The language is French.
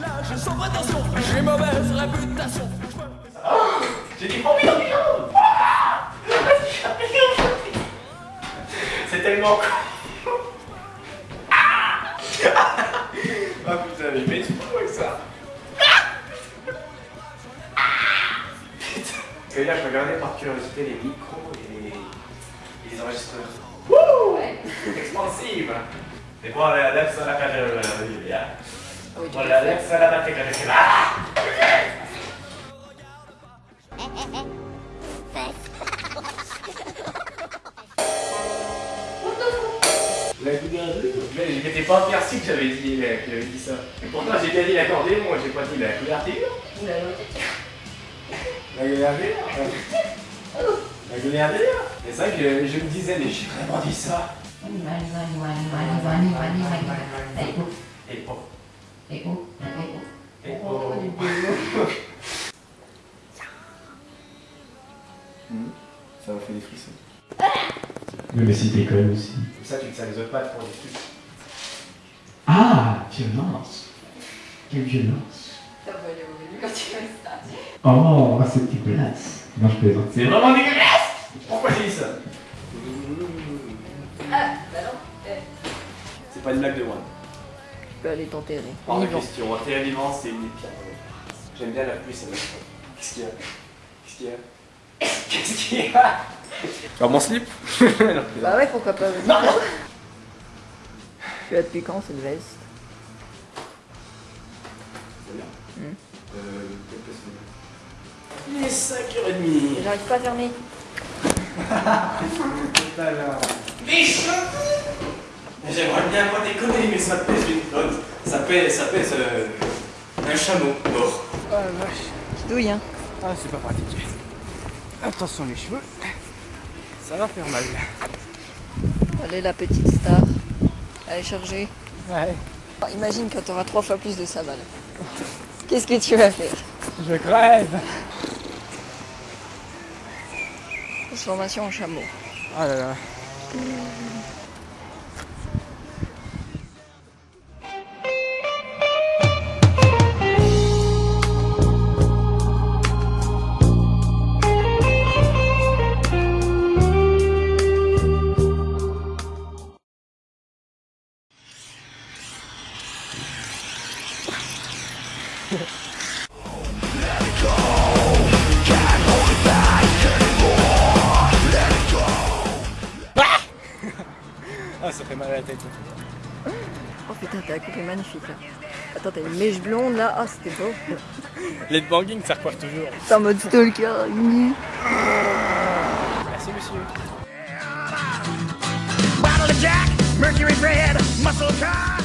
Là, j'ai sans prétention, j'ai mauvaise réputation. J'ai dit oh putain C'est tellement con. Ah Ah putain mais mais tu avec ça. Putain. Parce que là je regardais par curiosité les micros et les, enregistreurs. Wouh! Expansive. Et bon adesso la carriera via. Voilà, adesso la che Ah La gouverneur Mais j'étais pas merci que j'avais dit, que j'avais dit ça. Et pourtant j'ai bien dit l'accordéon, moi j'ai pas dit la couverture. La gouverneur La gouverneur Mais c'est vrai que je, je me disais, mais j'ai vraiment dit ça. Et oh. Et oh. Ça m'a fait des frissons. Oui, mais c'était quand même aussi. Comme ça, tu te sers les autres pattes pour des trucs. Ah, violence. Quelle violence. T'as pas les revenus quand tu fais ça. Oh, c'est dégueulasse. Non, je plaisante. C'est vraiment dégueulasse Pourquoi j'ai dit ça? Ah, bah non. Eh, C'est pas une blague de moi. Tu peux aller t'enterrer. Hors de question. Terre vivant, c'est une des pires. J'aime bien la pluie, ça me Qu'est-ce qu'il y a? Qu'est-ce qu'il y a? Qu'est-ce qu'il y a? Alors mon slip? Bah ouais, pourquoi pas. Non Tu as depuis quand cette veste? C'est bien. Hmm. Euh. Il est 5h30. J'arrive pas à fermer. Tout à l'heure. J'aimerais bien pas déconner, mais ça pèse une tonne. Ça pèse, ça pèse euh, un chameau mort. Oh la vache. Qui douille, hein. Ah, c'est pas pratique. Attention les cheveux. Ça va faire mal. Allez, la petite star. Allez, charger. Ouais. Oh, imagine quand t'auras trois fois plus de savane. Qu'est-ce que tu vas faire? Je crève. Transformation en chameau. Oh là là. Ah, ça fait mal à la tête. Oh putain, t'as coupé magnifique là. Attends, t'as une mèche blonde là. Ah, c'était beau. L'headbanging, ça recoiffe toujours. T'es en mode stalker. Merci, monsieur. Bottle of Jack, Mercury Red, muscle car.